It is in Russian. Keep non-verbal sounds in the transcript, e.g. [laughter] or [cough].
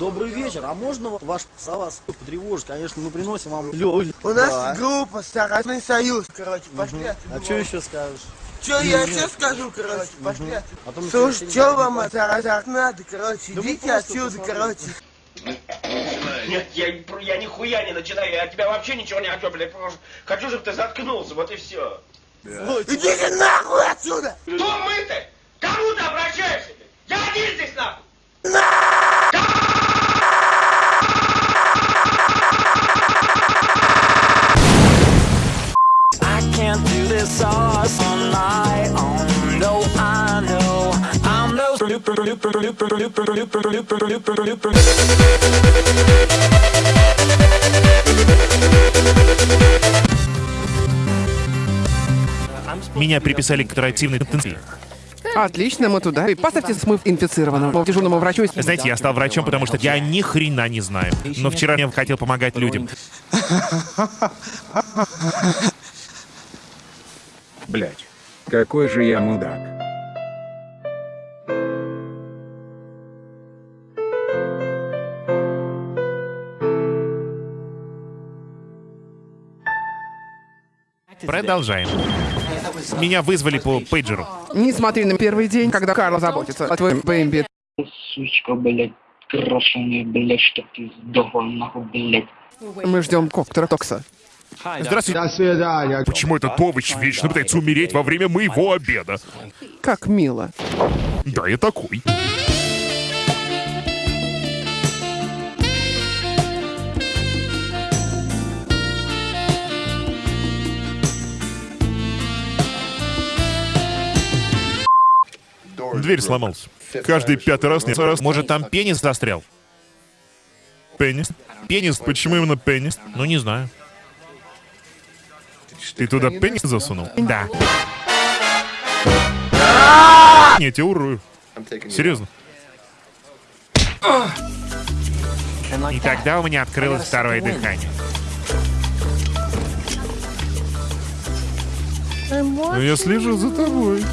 Добрый вечер, а можно ваш вас потревожить? Конечно, мы приносим вам лёль. У нас Да. группа Старостный союз, короче, пошли А отсюда. что еще скажешь? Что я еще скажу, короче, пошли. А мы Слушай, что вам от надо, короче, идите отсюда, короче. Нет, я, я нихуя не начинаю, я от тебя вообще ничего не хочу, блядь, потому что хочу, чтобы ты заткнулся, вот и все. Идите нахуй отсюда! Кто мы-то? Кому all on my own. No, I know I'm no super. Меня приписали к оперативной интенсиве. Отлично, мы туда. И поставьте смыв инфицированного дежурному врачу. Знаете, я стал врачом, потому что я ни хрена не знаю. Но вчера я хотел помогать людям. [laughs] Блять, какой же я мудак. Продолжаем. Меня вызвали по пейджеру. Не смотри на первый день, когда Карл заботится о твоем бэмби. сучка, блядь, крашеная, блядь, чтоб ты сдохла, нахуй, блядь. Мы ждем коктора Токса. Здравствуйте. До свидания. Почему этот овощ вечно пытается умереть во время моего обеда? Как мило. Да, я такой. Дверь сломалась. Каждый пятый раз не раз. Может, там пенис застрял? Пенис? Пенис? Почему именно пенис? Ну, не знаю. Ты туда пенис засунул? Да. Нет, я урою. Серьезно. И тогда у меня открылось второе дыхание. Ну, я слежу за тобой.